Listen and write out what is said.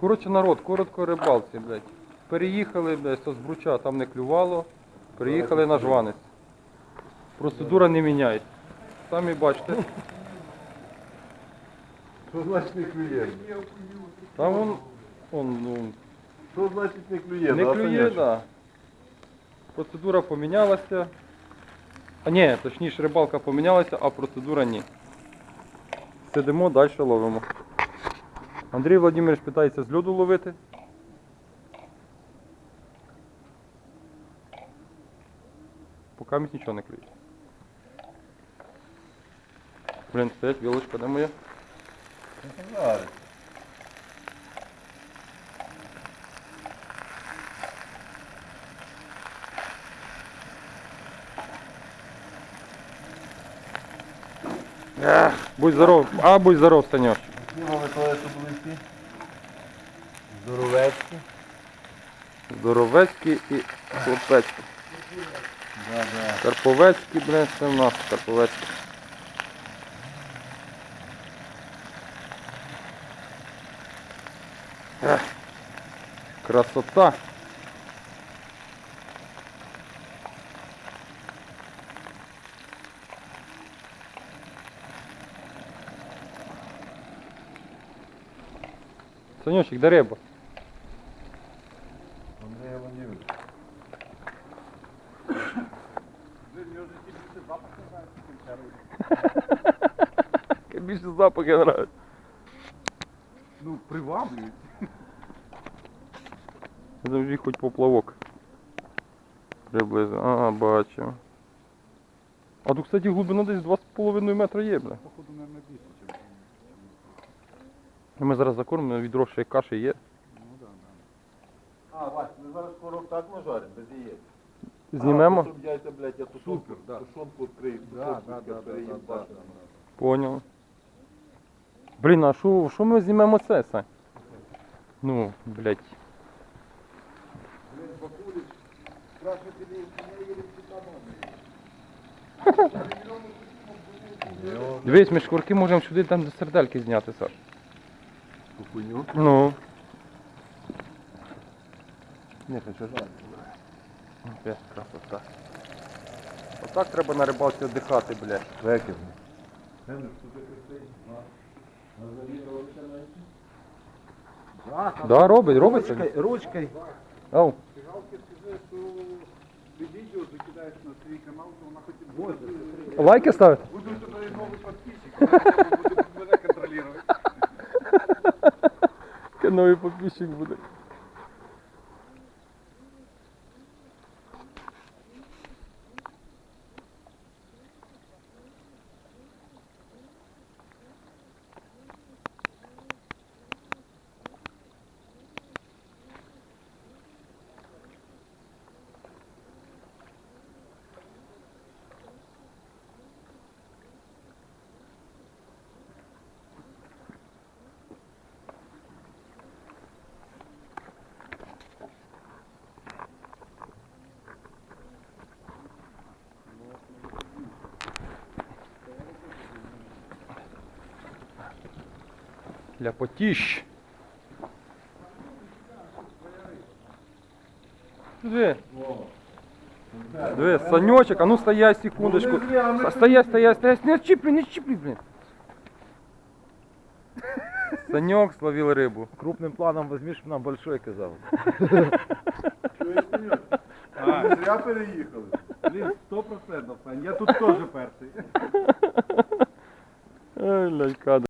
Коротше, народ, коротко рибалці, блядь. Переїхали, блядь, з Збруча там не клювало. Приїхали на жванець. Процедура не міняється. Самі бачите. Що значить не клює? Там он, он ну, Що значить не клює? не клює, Саняч? да. Процедура помінялася. А ні, точніше рибалка помінялася, а процедура ні. Сидимо, далі ловимо. Андрій Владимирович питається з льоду ловити. Поки місць нічого не клює. Блін, стоять, вілочка, де моя? Будь здоров, а будь здоров, Саньош. Які коли що були ці? Здоровецькі. Здоровецький і хлопецькі. Да, да. Карповецькі, блин, це в нас Карповецькі. Красота. Санечек, де риба? Андрій Леонідович. Більше запахи нравиться. Ну, приваблюють. Завжди хоч поплавок. Приблизно. Ага, бачу. А тут, кстати, глибина десь 2,5 метра є, бля. Походу, мабуть, більше, ніж. Ми зараз закормимо, відро ще й каші є. Ну, да, да. А, Вась, ми зараз скоро так нажаримо, без яєць. Знімемо? А, щоб яйця, блядь, я тушонку, да. тушонку відкрию. Да, тушонку да, да, да, да, да. Поняв. Блін, а що що ми знімемо це, Сань? Ну, блядь. Блин, Бакулич, спрашивает, или у меня или. Дивись, ми шкурки можемо сюди там до сердельки зняти, Саш. Ту хуйню. Ну. Ні, хочу жарити. Опять красота. Отак треба на рибалці віддихати, блядь. Векер. Да, робить, робиться. Ручкой, ручкой. Ау. На канал, то вона. Лайки ставити? Буду тебе новый подписчик, Новий підписчик буде. Ляпотіщ. Диви. Диви, Санечек, а ну стоять секундочку. Стоять, стоять, стоять. Не чіпли, не чіпли, блин. Санек словил рыбу. Крупным планом возьмешь, нам большой казав. А. Зря переїхали. Блин, сто процентов, Сань, я тут тоже перший. Ай, блядь, кадр.